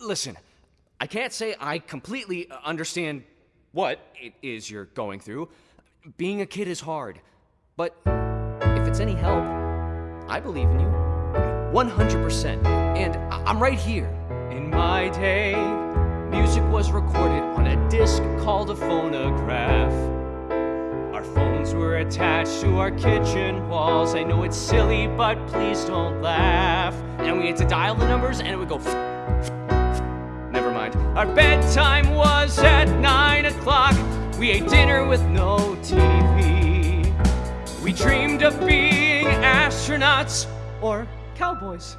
listen, I can't say I completely understand what it is you're going through. Being a kid is hard. But if it's any help, I believe in you. 100%. And I'm right here. In my day, music was recorded on a disc called a phonograph. Our phones were attached to our kitchen walls. I know it's silly, but please don't laugh. And we had to dial the numbers and it would go. Our bedtime was at 9 o'clock. We ate dinner with no TV. We dreamed of being astronauts or cowboys.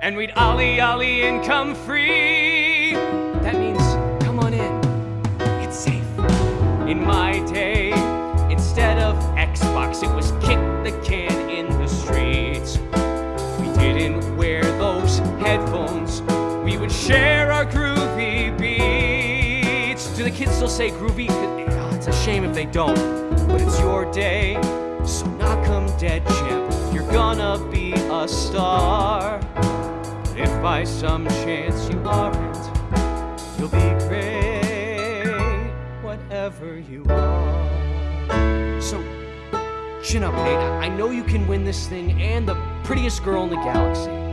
And we'd ollie ollie and come free. That means come on in. It's safe. In my day, instead of Xbox, it was kick the can in the streets. We didn't wear those headphones. We would share. Do the kids still say groovy? Oh, It's a shame if they don't. But it's your day, so knock 'em dead, champ. You're gonna be a star. But if by some chance you aren't, you'll be great, whatever you are. So, chin up, Nate. I know you can win this thing and the prettiest girl in the galaxy.